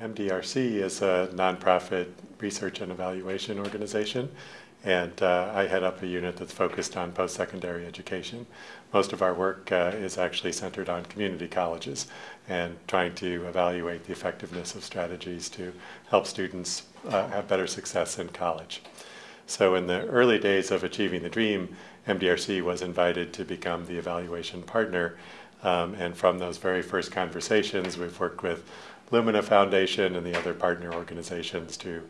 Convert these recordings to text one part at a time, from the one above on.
MDRC is a nonprofit research and evaluation organization, and uh, I head up a unit that's focused on post-secondary education. Most of our work uh, is actually centered on community colleges and trying to evaluate the effectiveness of strategies to help students uh, have better success in college. So in the early days of Achieving the Dream, MDRC was invited to become the evaluation partner. Um, and from those very first conversations, we've worked with Lumina Foundation and the other partner organizations to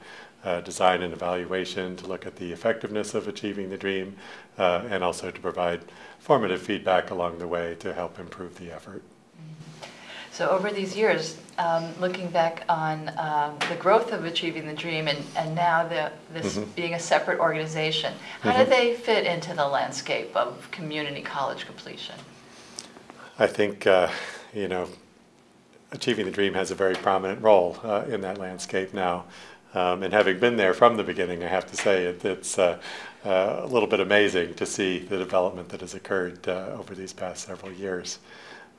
uh, design an evaluation to look at the effectiveness of achieving the dream uh, and also to provide formative feedback along the way to help improve the effort. So over these years, um, looking back on um, the growth of Achieving the Dream and, and now the, this mm-hmm. being a separate organization, how mm-hmm. do they fit into the landscape of community college completion? I think, uh, you know, Achieving the Dream has a very prominent role uh, in that landscape now. Um, and having been there from the beginning, I have to say it, it's uh, uh, a little bit amazing to see the development that has occurred uh, over these past several years.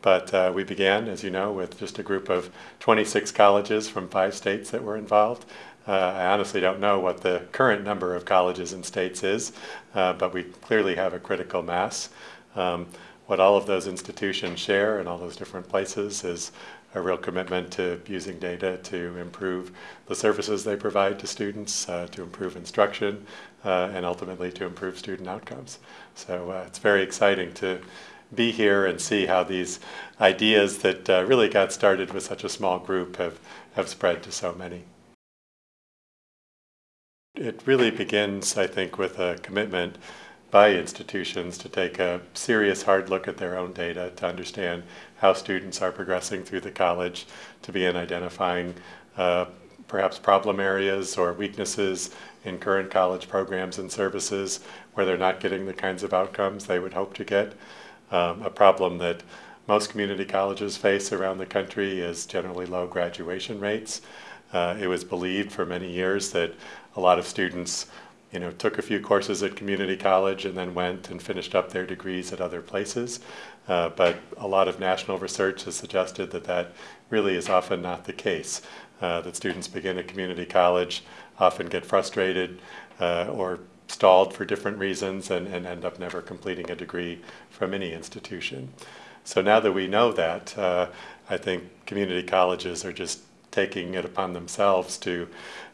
But uh, we began, as you know, with just a group of 26 colleges from five states that were involved. Uh, I honestly don't know what the current number of colleges and states is, but we clearly have a critical mass. Um, what all of those institutions share in all those different places is a real commitment to using data to improve the services they provide to students, uh, to improve instruction, uh, and ultimately to improve student outcomes. So uh, it's very exciting to be here and see how these ideas that uh, really got started with such a small group have, have spread to so many. It really begins, I think, with a commitment by institutions to take a serious hard look at their own data to understand how students are progressing through the college, to begin identifying uh, perhaps problem areas or weaknesses in current college programs and services where they're not getting the kinds of outcomes they would hope to get. Um, a problem that most community colleges face around the country is generally low graduation rates. Uh, it was believed for many years that a lot of students you know, took a few courses at community college and then went and finished up their degrees at other places. Uh, but a lot of national research has suggested that that really is often not the case. Uh, that students begin at community college, often get frustrated uh, or stalled for different reasons and, and end up never completing a degree from any institution. So now that we know that, uh, I think community colleges are just taking it upon themselves to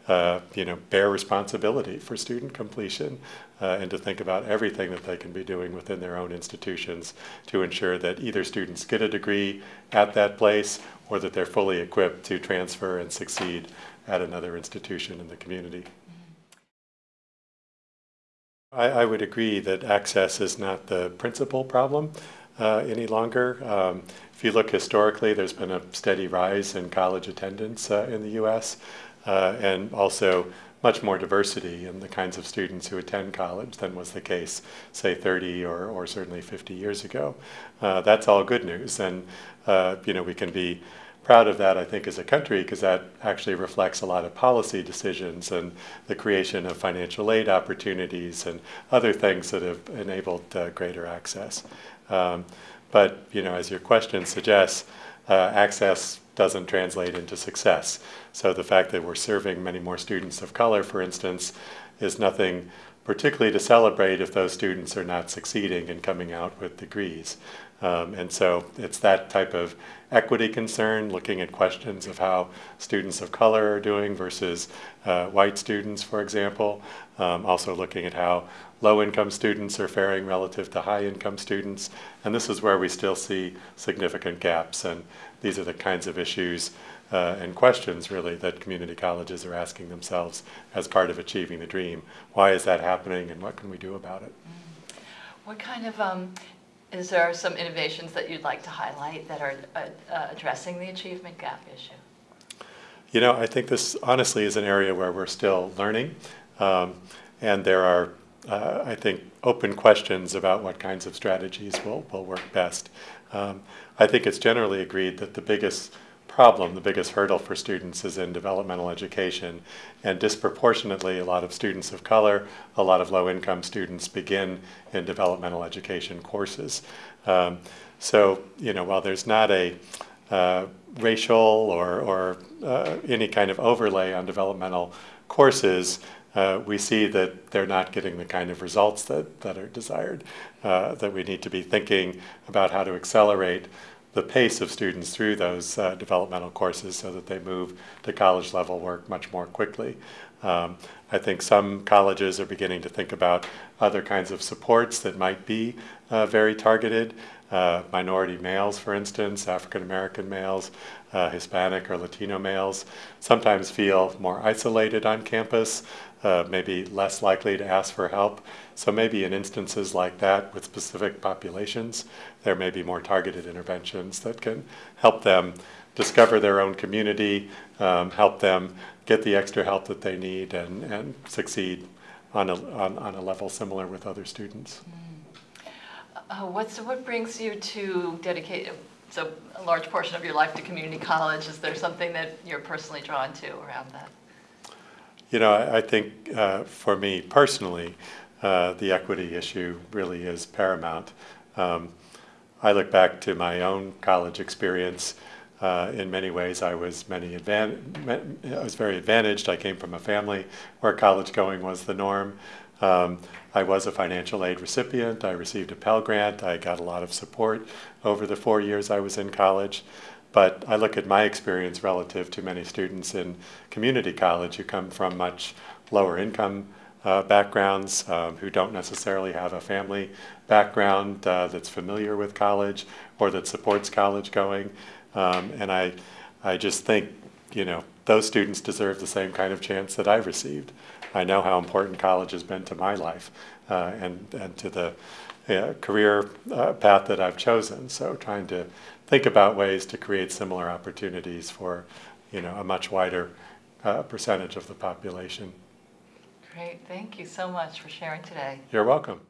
uh, you know, bear responsibility for student completion uh, and to think about everything that they can be doing within their own institutions to ensure that either students get a degree at that place or that they're fully equipped to transfer and succeed at another institution in the community. I, I would agree that access is not the principal problem uh, any longer. Um, if you look historically, there's been a steady rise in college attendance uh, in the U.S uh, and also much more diversity in the kinds of students who attend college than was the case, say, 30 or, or certainly 50 years ago. Uh, that's all good news, and uh, you know we can be proud of that, I think, as a country, because that actually reflects a lot of policy decisions and the creation of financial aid opportunities and other things that have enabled uh, greater access. Um, but you know, as your question suggests, uh, access doesn't translate into success. So the fact that we're serving many more students of color, for instance, is nothing particularly to celebrate if those students are not succeeding and coming out with degrees. Um, and so it's that type of equity concern, looking at questions of how students of color are doing versus uh, white students, for example. Um, also looking at how low-income students are faring relative to high-income students. And this is where we still see significant gaps. And these are the kinds of issues uh, and questions, really, that community colleges are asking themselves as part of achieving the dream. Why is that happening, and what can we do about it? Mm. What kind of, um, is there some innovations that you'd like to highlight that are uh, uh, addressing the achievement gap issue? You know, I think this honestly is an area where we're still learning, um, and there are, uh, I think, open questions about what kinds of strategies will, will work best. Um, I think it's generally agreed that the biggest problem, the biggest hurdle for students is in developmental education. And disproportionately, a lot of students of color, a lot of low income students begin in developmental education courses. Um, so, you know, while there's not a uh, racial or, or uh, any kind of overlay on developmental courses, uh, we see that they're not getting the kind of results that, that are desired, uh, that we need to be thinking about how to accelerate the pace of students through those uh, developmental courses so that they move to college level work much more quickly. Um, I think some colleges are beginning to think about other kinds of supports that might be uh, very targeted. Uh, minority males, for instance, African American males, uh, Hispanic or Latino males, sometimes feel more isolated on campus, uh, maybe less likely to ask for help. So maybe in instances like that with specific populations, there may be more targeted interventions that can help them discover their own community, um, help them get the extra help that they need and, and succeed on a, on, on a level similar with other students. Uh, what's, what brings you to dedicate so a large portion of your life to community college? Is there something that you're personally drawn to around that? You know, I, I think uh, for me personally, uh, the equity issue really is paramount. Um, I look back to my own college experience. Uh, in many ways, I was many advan- I was very advantaged. I came from a family where college going was the norm. Um, I was a financial aid recipient. I received a Pell Grant. I got a lot of support over the four years I was in college. But I look at my experience relative to many students in community college who come from much lower income uh, backgrounds, um, who don't necessarily have a family background uh, that's familiar with college or that supports college going. Um, and I, I just think, you know, those students deserve the same kind of chance that I've received. I know how important college has been to my life uh, and, and to the uh, career uh, path that I've chosen. So trying to think about ways to create similar opportunities for, you know, a much wider uh, percentage of the population. Great, thank you so much for sharing today. You're welcome.